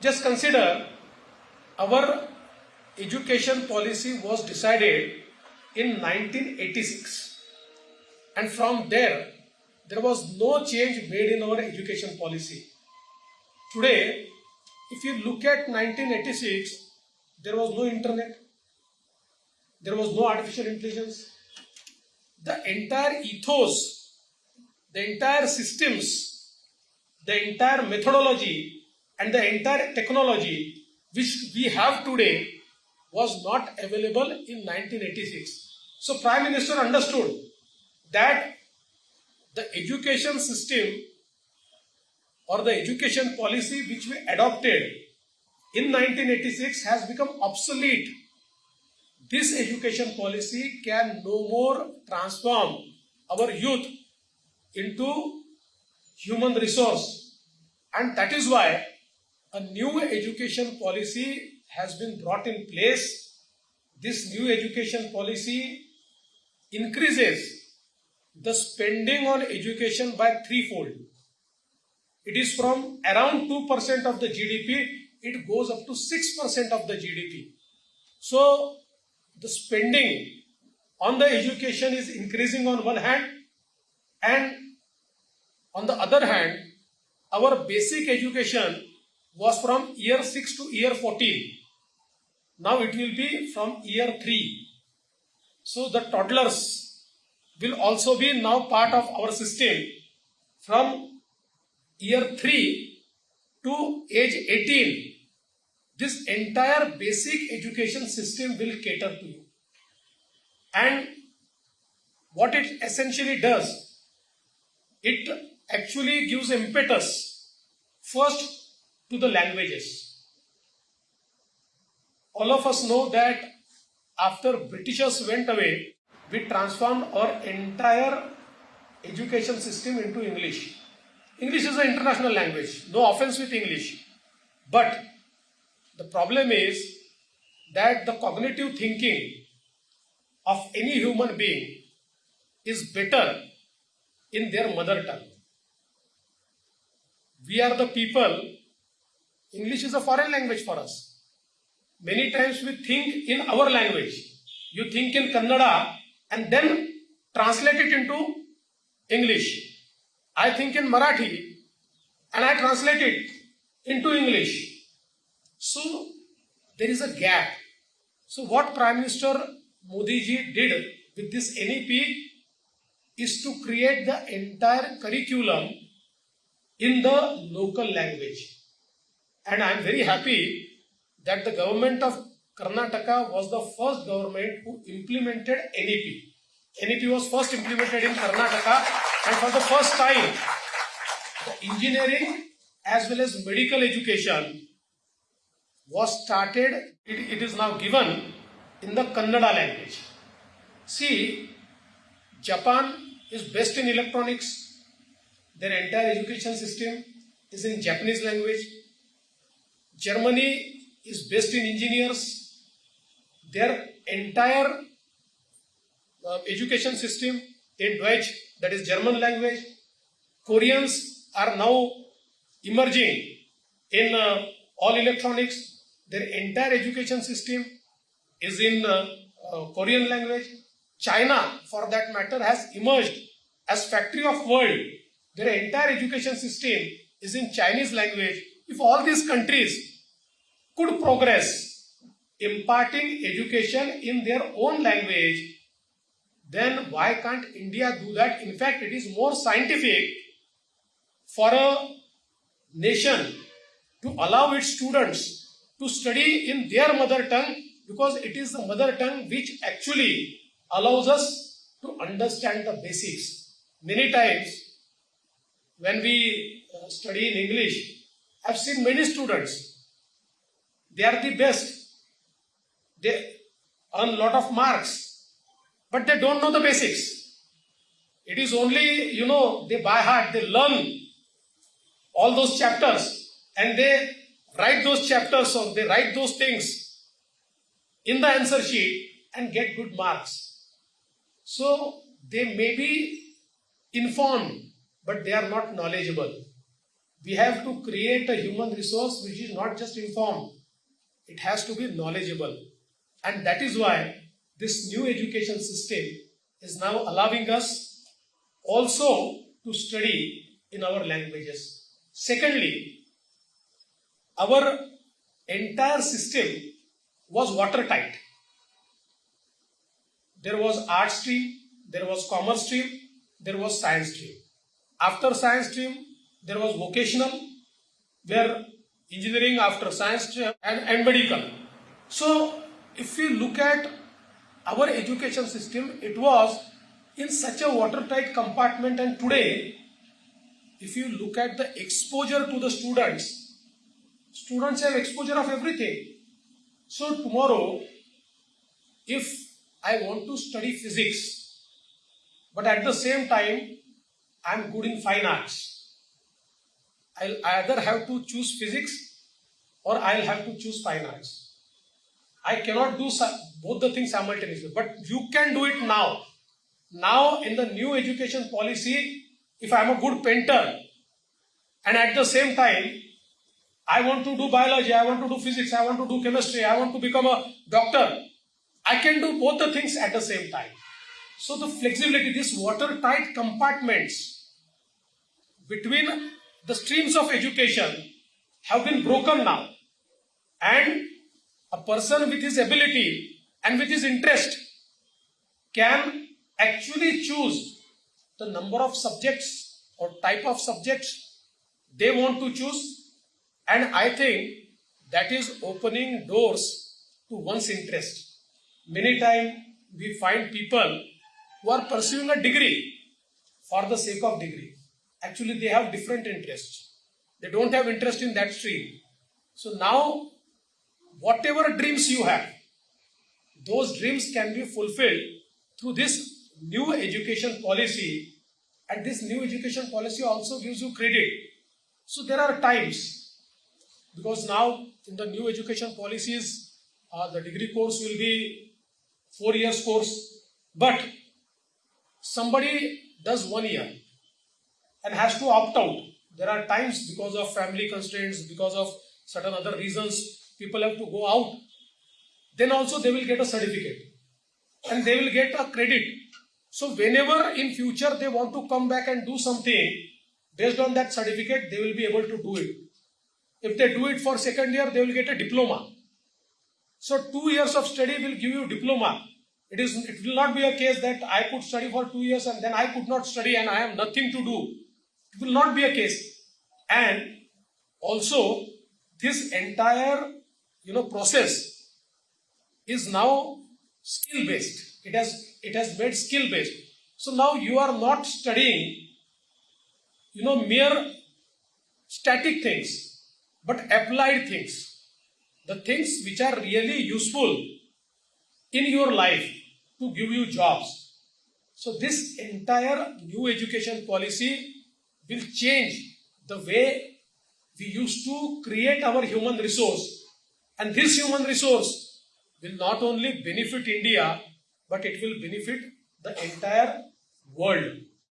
Just consider our education policy was decided in 1986 and from there there was no change made in our education policy. Today, if you look at 1986, there was no internet, there was no artificial intelligence. The entire ethos, the entire systems, the entire methodology, and the entire technology which we have today was not available in 1986. So, Prime Minister understood that the education system or the education policy which we adopted in 1986 has become obsolete. This education policy can no more transform our youth into human resource and that is why a new education policy has been brought in place. This new education policy increases the spending on education by threefold. It is from around 2% of the GDP, it goes up to 6% of the GDP. So, the spending on the education is increasing on one hand, and on the other hand, our basic education was from year 6 to year 14. Now it will be from year 3. So the toddlers will also be now part of our system from year 3 to age 18. This entire basic education system will cater to you. And what it essentially does, it actually gives impetus first to the languages all of us know that after Britishers went away, we transformed our entire education system into English. English is an international language, no offense with English. But the problem is that the cognitive thinking of any human being is better in their mother tongue. We are the people, English is a foreign language for us many times we think in our language. You think in Kannada and then translate it into English. I think in Marathi and I translate it into English. So there is a gap. So what Prime Minister Modi ji did with this NEP is to create the entire curriculum in the local language. And I am very happy that the government of Karnataka was the first government who implemented NEP. NEP was first implemented in Karnataka and for the first time the engineering as well as medical education was started, it, it is now given in the Kannada language. See, Japan is best in electronics, their entire education system is in Japanese language. Germany is based in engineers. Their entire uh, education system in Deutsch, that is German language. Koreans are now emerging in uh, all electronics. Their entire education system is in uh, uh Korean language. China, for that matter, has emerged as factory of world. Their entire education system is in Chinese language. If all these countries could progress imparting education in their own language, then why can't India do that? In fact, it is more scientific for a nation to allow its students to study in their mother tongue because it is the mother tongue which actually allows us to understand the basics. Many times when we uh, study in English, I've seen many students they are the best. They earn lot of marks, but they don't know the basics. It is only, you know, they by heart, they learn all those chapters and they write those chapters or they write those things in the answer sheet and get good marks. So they may be informed, but they are not knowledgeable. We have to create a human resource which is not just informed, it has to be knowledgeable. And that is why this new education system is now allowing us also to study in our languages. Secondly, our entire system was watertight. There was art stream, there was commerce stream, there was science stream. After science stream, there was vocational, where engineering after science and, and medical. So, if we look at our education system, it was in such a watertight compartment, and today, if you look at the exposure to the students, students have exposure of everything. So, tomorrow, if I want to study physics, but at the same time, I'm good in fine arts. I'll either have to choose physics or I'll have to choose fine arts. I cannot do both the things simultaneously, but you can do it now. Now, in the new education policy, if I'm a good painter and at the same time, I want to do biology, I want to do physics, I want to do chemistry, I want to become a doctor, I can do both the things at the same time. So, the flexibility, these watertight compartments between the streams of education have been broken now. And a person with his ability and with his interest can actually choose the number of subjects or type of subjects they want to choose. And I think that is opening doors to one's interest. Many times we find people who are pursuing a degree for the sake of degree. Actually, they have different interests. They don't have interest in that stream. So now, whatever dreams you have, those dreams can be fulfilled through this new education policy. And this new education policy also gives you credit. So there are times, because now in the new education policies, uh, the degree course will be four years course, but somebody does one year and has to opt out. There are times because of family constraints, because of certain other reasons, people have to go out. Then also they will get a certificate and they will get a credit. So whenever in future they want to come back and do something based on that certificate, they will be able to do it. If they do it for second year, they will get a diploma. So two years of study will give you diploma. It is it will not be a case that I could study for two years and then I could not study and I have nothing to do. It will not be a case. And also this entire you know process is now skill based. It has it has made skill based. So now you are not studying you know mere static things but applied things the things which are really useful in your life to give you jobs. So, this entire new education policy will change the way we used to create our human resource. And this human resource will not only benefit India, but it will benefit the entire world.